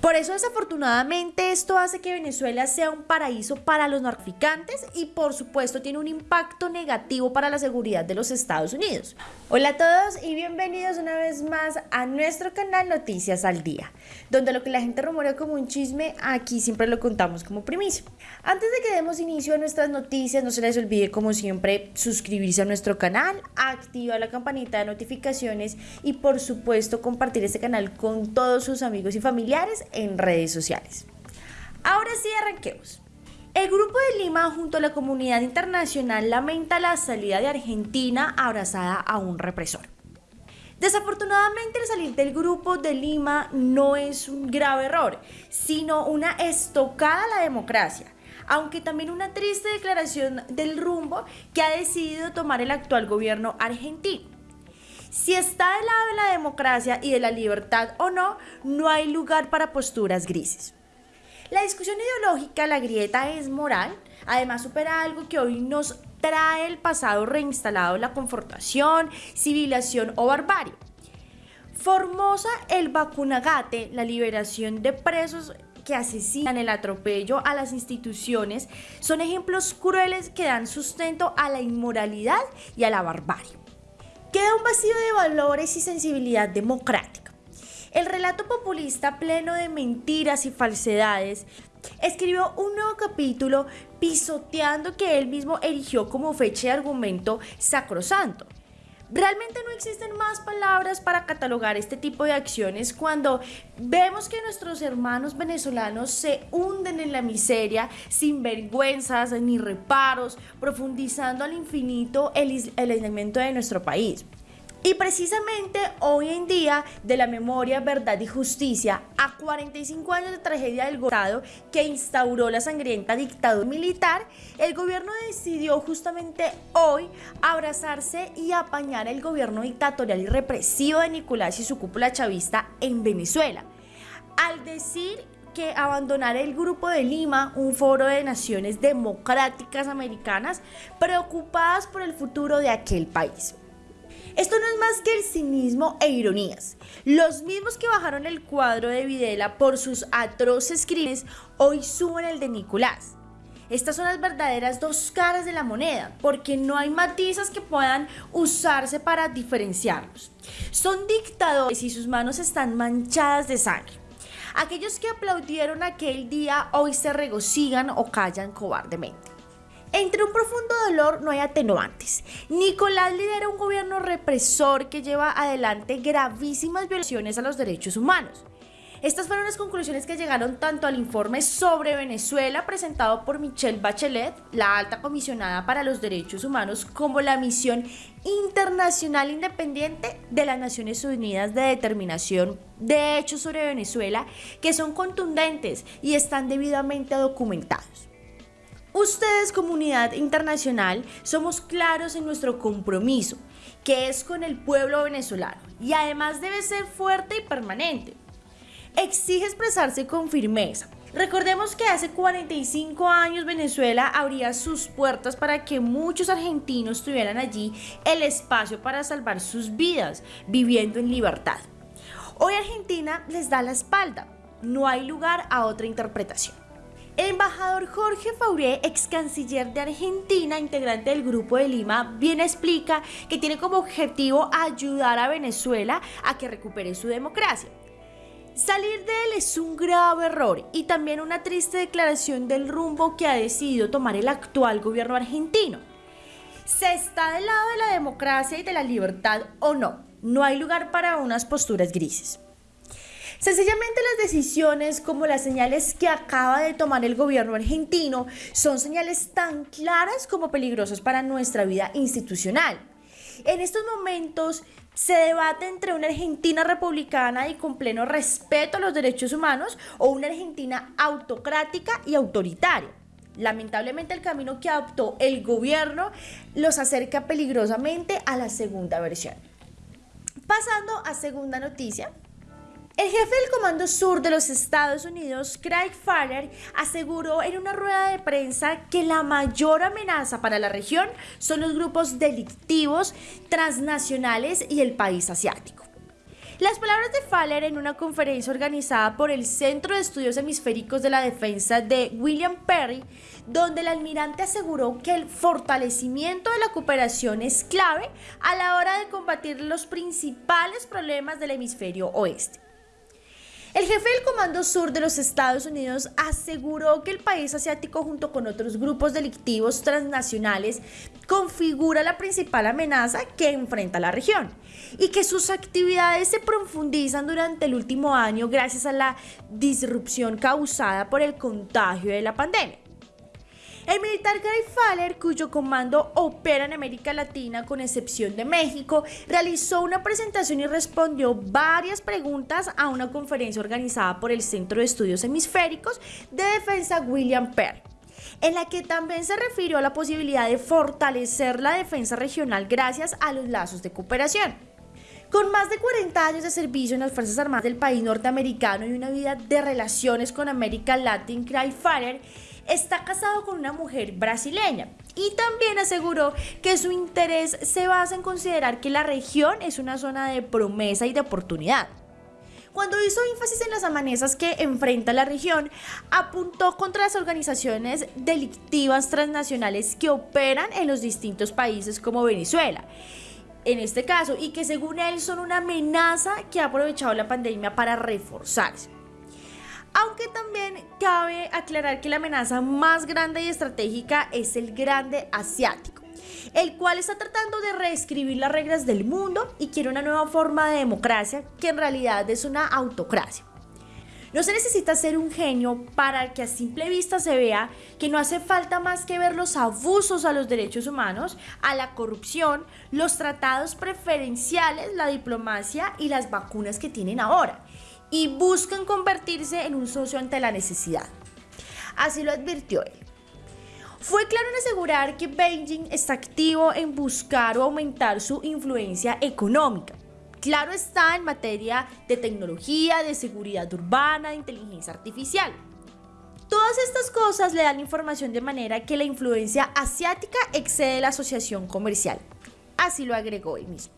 Por eso desafortunadamente esto hace que Venezuela sea un paraíso para los narcotraficantes y por supuesto tiene un impacto negativo para la seguridad de los Estados Unidos. Hola a todos y bienvenidos una vez más a nuestro canal Noticias al Día, donde lo que la gente rumorea como un chisme, aquí siempre lo contamos como primicia. Antes de que demos inicio a nuestras noticias, no se les olvide como siempre suscribirse a nuestro canal, activar la campanita de notificaciones y por supuesto compartir este canal con todos sus amigos y familiares en redes sociales. Ahora sí, arranquemos. El Grupo de Lima junto a la comunidad internacional lamenta la salida de Argentina abrazada a un represor. Desafortunadamente el salir del Grupo de Lima no es un grave error, sino una estocada a la democracia, aunque también una triste declaración del rumbo que ha decidido tomar el actual gobierno argentino. Si está del lado de la democracia y de la libertad o no, no hay lugar para posturas grises. La discusión ideológica, la grieta es moral, además supera algo que hoy nos trae el pasado reinstalado, la confrontación, civilización o barbarie. Formosa el vacunagate, la liberación de presos que asesinan el atropello a las instituciones, son ejemplos crueles que dan sustento a la inmoralidad y a la barbarie. Queda un vacío de valores y sensibilidad democrática. El relato populista pleno de mentiras y falsedades escribió un nuevo capítulo pisoteando que él mismo erigió como fecha de argumento sacrosanto. Realmente no existen más palabras para catalogar este tipo de acciones cuando vemos que nuestros hermanos venezolanos se hunden en la miseria sin vergüenzas ni reparos, profundizando al infinito el, el aislamiento de nuestro país. Y precisamente hoy en día de la memoria, verdad y justicia, a 45 años de tragedia del Estado que instauró la sangrienta dictadura militar, el gobierno decidió justamente hoy abrazarse y apañar el gobierno dictatorial y represivo de Nicolás y su cúpula chavista en Venezuela. Al decir que abandonar el Grupo de Lima, un foro de naciones democráticas americanas preocupadas por el futuro de aquel país. Esto no es más que el cinismo e ironías. Los mismos que bajaron el cuadro de Videla por sus atroces crímenes hoy suben el de Nicolás. Estas son las verdaderas dos caras de la moneda, porque no hay matizas que puedan usarse para diferenciarlos. Son dictadores y sus manos están manchadas de sangre. Aquellos que aplaudieron aquel día hoy se regocijan o callan cobardemente. Entre un profundo dolor no hay atenuantes. Nicolás lidera un gobierno represor que lleva adelante gravísimas violaciones a los derechos humanos. Estas fueron las conclusiones que llegaron tanto al informe sobre Venezuela presentado por Michelle Bachelet, la alta comisionada para los derechos humanos, como la misión internacional independiente de las Naciones Unidas de determinación de hechos sobre Venezuela, que son contundentes y están debidamente documentados. Ustedes, comunidad internacional, somos claros en nuestro compromiso, que es con el pueblo venezolano, y además debe ser fuerte y permanente. Exige expresarse con firmeza. Recordemos que hace 45 años Venezuela abría sus puertas para que muchos argentinos tuvieran allí el espacio para salvar sus vidas, viviendo en libertad. Hoy Argentina les da la espalda, no hay lugar a otra interpretación. Embajador Jorge Fauré, ex canciller de Argentina, integrante del Grupo de Lima, bien explica que tiene como objetivo ayudar a Venezuela a que recupere su democracia. Salir de él es un grave error y también una triste declaración del rumbo que ha decidido tomar el actual gobierno argentino. ¿Se está del lado de la democracia y de la libertad o no? No hay lugar para unas posturas grises. Sencillamente las decisiones como las señales que acaba de tomar el gobierno argentino son señales tan claras como peligrosas para nuestra vida institucional. En estos momentos se debate entre una Argentina republicana y con pleno respeto a los derechos humanos o una Argentina autocrática y autoritaria. Lamentablemente el camino que adoptó el gobierno los acerca peligrosamente a la segunda versión. Pasando a segunda noticia, el jefe del Comando Sur de los Estados Unidos, Craig Farrer, aseguró en una rueda de prensa que la mayor amenaza para la región son los grupos delictivos transnacionales y el país asiático. Las palabras de Faller en una conferencia organizada por el Centro de Estudios Hemisféricos de la Defensa de William Perry, donde el almirante aseguró que el fortalecimiento de la cooperación es clave a la hora de combatir los principales problemas del hemisferio oeste. El jefe del Comando Sur de los Estados Unidos aseguró que el país asiático junto con otros grupos delictivos transnacionales configura la principal amenaza que enfrenta la región y que sus actividades se profundizan durante el último año gracias a la disrupción causada por el contagio de la pandemia. El militar Gary Faller, cuyo comando opera en América Latina con excepción de México, realizó una presentación y respondió varias preguntas a una conferencia organizada por el Centro de Estudios Hemisféricos de Defensa William Perry en la que también se refirió a la posibilidad de fortalecer la defensa regional gracias a los lazos de cooperación. Con más de 40 años de servicio en las Fuerzas Armadas del país norteamericano y una vida de relaciones con América Latin, Cry Fire está casado con una mujer brasileña y también aseguró que su interés se basa en considerar que la región es una zona de promesa y de oportunidad. Cuando hizo énfasis en las amenazas que enfrenta la región, apuntó contra las organizaciones delictivas transnacionales que operan en los distintos países como Venezuela en este caso, y que según él son una amenaza que ha aprovechado la pandemia para reforzarse. Aunque también cabe aclarar que la amenaza más grande y estratégica es el grande asiático, el cual está tratando de reescribir las reglas del mundo y quiere una nueva forma de democracia que en realidad es una autocracia. No se necesita ser un genio para que a simple vista se vea que no hace falta más que ver los abusos a los derechos humanos, a la corrupción, los tratados preferenciales, la diplomacia y las vacunas que tienen ahora y buscan convertirse en un socio ante la necesidad. Así lo advirtió él. Fue claro en asegurar que Beijing está activo en buscar o aumentar su influencia económica. Claro está en materia de tecnología, de seguridad urbana, de inteligencia artificial. Todas estas cosas le dan información de manera que la influencia asiática excede la asociación comercial. Así lo agregó él mismo.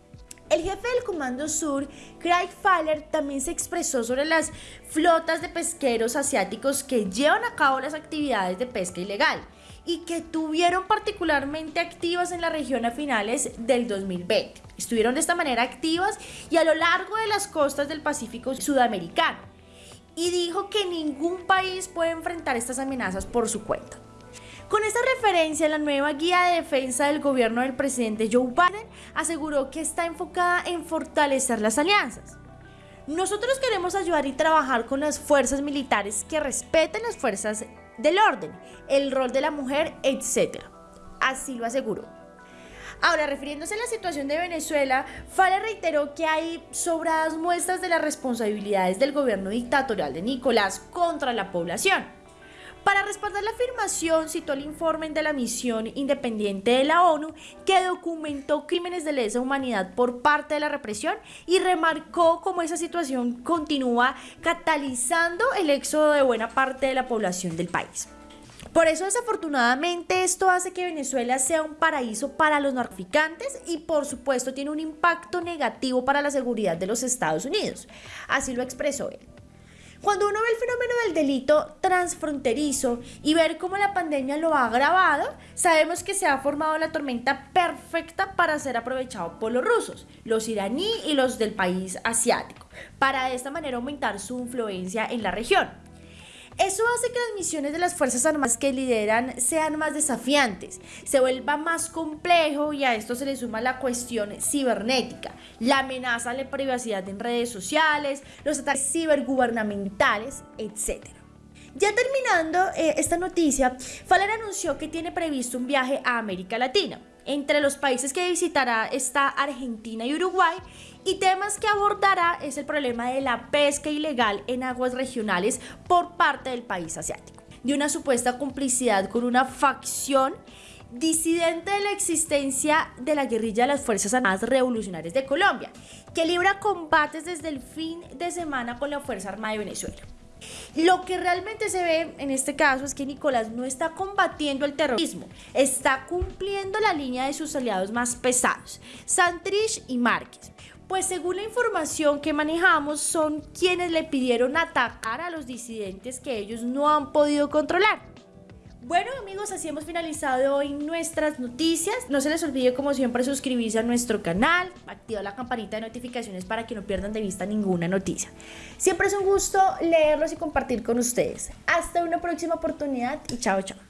El jefe del Comando Sur, Craig Fowler, también se expresó sobre las flotas de pesqueros asiáticos que llevan a cabo las actividades de pesca ilegal y que tuvieron particularmente activas en la región a finales del 2020. Estuvieron de esta manera activas y a lo largo de las costas del Pacífico sudamericano. Y dijo que ningún país puede enfrentar estas amenazas por su cuenta. Con esta referencia, la nueva guía de defensa del gobierno del presidente Joe Biden aseguró que está enfocada en fortalecer las alianzas. Nosotros queremos ayudar y trabajar con las fuerzas militares que respeten las fuerzas del orden, el rol de la mujer, etc. Así lo aseguró. Ahora, refiriéndose a la situación de Venezuela, Fale reiteró que hay sobradas muestras de las responsabilidades del gobierno dictatorial de Nicolás contra la población. Para respaldar la afirmación, citó el informe de la misión independiente de la ONU que documentó crímenes de lesa humanidad por parte de la represión y remarcó cómo esa situación continúa catalizando el éxodo de buena parte de la población del país. Por eso desafortunadamente esto hace que Venezuela sea un paraíso para los narcotraficantes y por supuesto tiene un impacto negativo para la seguridad de los Estados Unidos. Así lo expresó él. Cuando uno ve el fenómeno del delito transfronterizo y ver cómo la pandemia lo ha agravado, sabemos que se ha formado la tormenta perfecta para ser aprovechado por los rusos, los iraní y los del país asiático, para de esta manera aumentar su influencia en la región. Eso hace que las misiones de las Fuerzas Armadas que lideran sean más desafiantes, se vuelva más complejo y a esto se le suma la cuestión cibernética, la amenaza a la privacidad en redes sociales, los ataques cibergubernamentales, etc. Ya terminando eh, esta noticia, Faller anunció que tiene previsto un viaje a América Latina. Entre los países que visitará está Argentina y Uruguay y temas que abordará es el problema de la pesca ilegal en aguas regionales por parte del país asiático, de una supuesta complicidad con una facción disidente de la existencia de la guerrilla de las Fuerzas Armadas Revolucionarias de Colombia, que libra combates desde el fin de semana con la Fuerza Armada de Venezuela. Lo que realmente se ve en este caso es que Nicolás no está combatiendo el terrorismo, está cumpliendo la línea de sus aliados más pesados, Santrich y Márquez. pues según la información que manejamos son quienes le pidieron atacar a los disidentes que ellos no han podido controlar. Bueno amigos, así hemos finalizado hoy nuestras noticias. No se les olvide como siempre suscribirse a nuestro canal, activar la campanita de notificaciones para que no pierdan de vista ninguna noticia. Siempre es un gusto leerlos y compartir con ustedes. Hasta una próxima oportunidad y chao chao.